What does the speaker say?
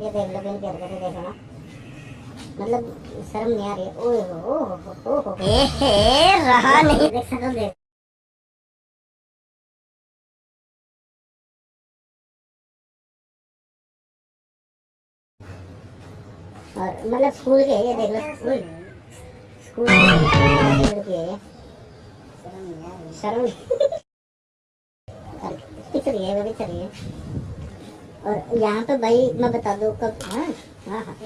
ये देख लो बिन कर के देखो ना मतलब शर्म नहीं आ रही ओए हो ओ हो रहा नहीं। देख सकल देख। और मतलब स्कूल के ये देख लो स्कूल। स्कूल के शर्म पिछड़ गए वो चली है और यहाँ पे भाई, मैं बता दूँ कब हाँ हाँ हाँ।